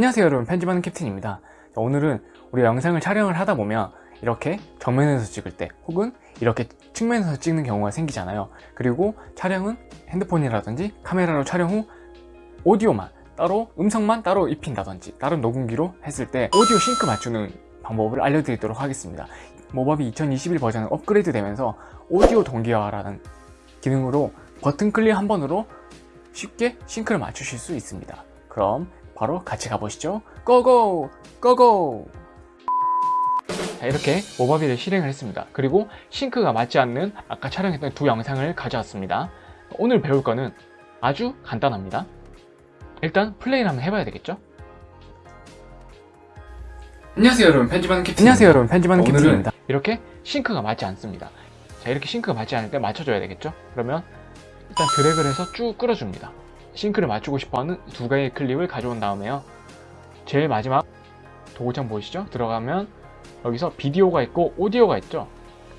안녕하세요 여러분. 편집하는 캡틴입니다. 자, 오늘은 우리 영상을 촬영을 하다 보면 이렇게 정면에서 찍을 때 혹은 이렇게 측면에서 찍는 경우가 생기잖아요. 그리고 촬영은 핸드폰이라든지 카메라로 촬영 후 오디오만 따로 음성만 따로 입힌다든지 다른 녹음기로 했을 때 오디오 싱크 맞추는 방법을 알려드리도록 하겠습니다. 모바비 2021 버전은 업그레이드 되면서 오디오 동기화라는 기능으로 버튼 클릭 한 번으로 쉽게 싱크를 맞추실 수 있습니다. 그럼 바로 같이 가보시죠. 고고! 고고! 자 이렇게 모바비를 실행을 했습니다. 그리고 싱크가 맞지 않는 아까 촬영했던 두 영상을 가져왔습니다. 오늘 배울 거는 아주 간단합니다. 일단 플레이를 한번 해봐야 되겠죠? 안녕하세요 여러분. 편집하는 캡틴 안녕하세요 여러분. 편집하는 캡틴입니다. 이렇게 싱크가 맞지 않습니다. 자 이렇게 싱크가 맞지 않을 때 맞춰줘야 되겠죠? 그러면 일단 드래그를 해서 쭉 끌어줍니다 싱크를 맞추고 싶어하는 두 개의 클립을 가져온 다음에요. 제일 마지막 도구창 보이시죠? 들어가면 여기서 비디오가 있고 오디오가 있죠?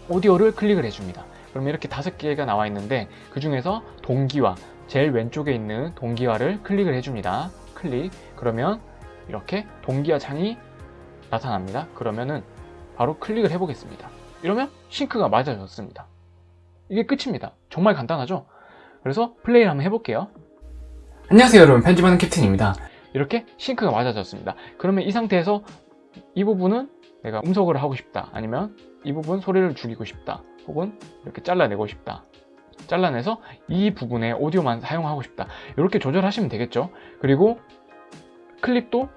오디오를 클릭을 해줍니다. 그러면 이렇게 다섯 개가 나와 있는데 그 중에서 동기화 제일 왼쪽에 있는 동기화를 클릭을 해줍니다. 클릭. 그러면 이렇게 동기화 창이 나타납니다. 그러면은 바로 클릭을 해보겠습니다. 이러면 싱크가 맞아졌습니다. 이게 끝입니다. 정말 간단하죠? 그래서 플레이를 한번 해볼게요 안녕하세요 여러분. 편집하는 캡틴입니다. 이렇게 싱크가 맞아졌습니다. 그러면 이 상태에서 이 부분은 내가 음속을 하고 싶다. 아니면 이 부분 소리를 줄이고 싶다. 혹은 이렇게 잘라내고 싶다. 잘라내서 이 부분에 오디오만 사용하고 싶다. 이렇게 조절하시면 되겠죠? 그리고 클립도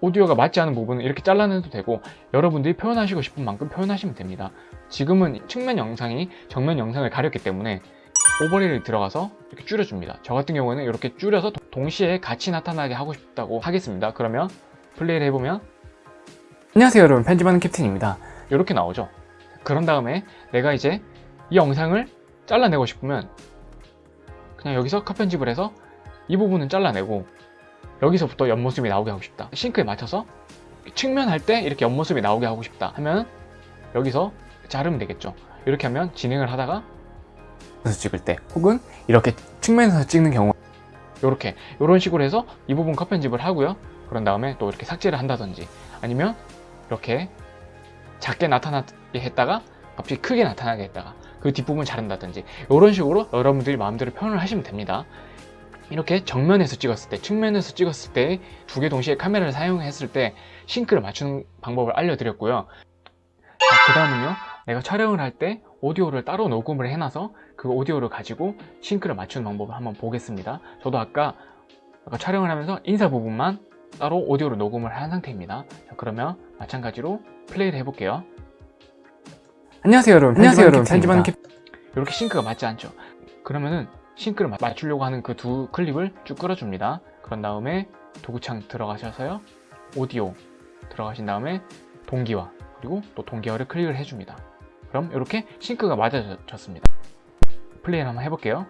오디오가 맞지 않은 부분은 이렇게 잘라내도 되고 여러분들이 표현하시고 싶은 만큼 표현하시면 됩니다. 지금은 측면 영상이 정면 영상을 가렸기 때문에 오버레이를 들어가서 이렇게 줄여줍니다. 저 같은 경우에는 이렇게 줄여서 도- 동시에 같이 나타나게 하고 싶다고 하겠습니다. 그러면 플레이를 해보면 안녕하세요 여러분. 편집하는 캡틴입니다. 이렇게 나오죠. 그런 다음에 내가 이제 이 영상을 잘라내고 싶으면 그냥 여기서 컷 편집을 해서 이 부분은 잘라내고 여기서부터 옆모습이 나오게 하고 싶다. 싱크에 맞춰서 측면 할 때 이렇게 옆모습이 나오게 하고 싶다 하면 여기서 자르면 되겠죠. 이렇게 하면 진행을 하다가 찍을 때 혹은 이렇게 측면에서 찍는 경우 이렇게 이런 식으로 해서 이 부분 컷 편집을 하고요. 그런 다음에 또 이렇게 삭제를 한다든지 아니면 이렇게 작게 나타나게 했다가 갑자기 크게 나타나게 했다가 그 뒷부분 자른다든지 이런 식으로 여러분들이 마음대로 표현을 하시면 됩니다. 이렇게 정면에서 찍었을 때 측면에서 찍었을 때 두 개 동시에 카메라를 사용했을 때 싱크를 맞추는 방법을 알려드렸고요. 그 다음은요 내가 촬영을 할 때 오디오를 따로 녹음을 해놔서 그 오디오를 가지고 싱크를 맞추는 방법을 한번 보겠습니다. 저도 아까, 아까 촬영을 하면서 인사 부분만 따로 오디오로 녹음을 한 상태입니다. 자, 그러면 마찬가지로 플레이를 해볼게요. 안녕하세요 여러분. 안녕하세요, 여러분. 편집하는 캡 이렇게 싱크가 맞지 않죠? 그러면은 싱크를 마- 맞추려고 하는 그 두 클립을 쭉 끌어줍니다. 그런 다음에 도구창 들어가셔서요. 오디오 들어가신 다음에 동기화 그리고 또 동기화를 클릭을 해줍니다 그럼 이렇게 싱크가 맞아졌습니다. 플레이를 한번 해볼게요.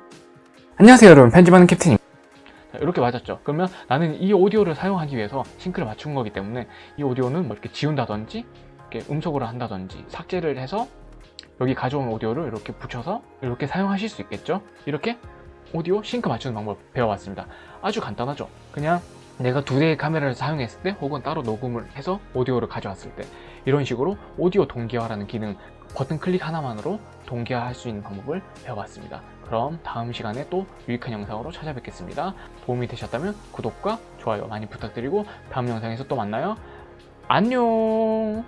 안녕하세요 여러분. 편집하는 캡틴입니다. 자, 이렇게 맞았죠. 그러면 나는 이 오디오를 사용하기 위해서 싱크를 맞춘 거기 때문에 이 오디오는 뭐 이렇게 지운다든지 이렇게 음속으로 한다든지 삭제를 해서 여기 가져온 오디오를 이렇게 붙여서 이렇게 사용하실 수 있겠죠? 이렇게 오디오 싱크 맞추는 방법 배워봤습니다. 아주 간단하죠? 그냥 내가 두 대의 카메라를 사용했을 때 혹은 따로 녹음을 해서 오디오를 가져왔을 때 이런 식으로 오디오 동기화라는 기능 버튼 클릭 하나만으로 동기화할 수 있는 방법을 배워봤습니다. 그럼 다음 시간에 또 유익한 영상으로 찾아뵙겠습니다. 도움이 되셨다면 구독과 좋아요 많이 부탁드리고 다음 영상에서 또 만나요. 안녕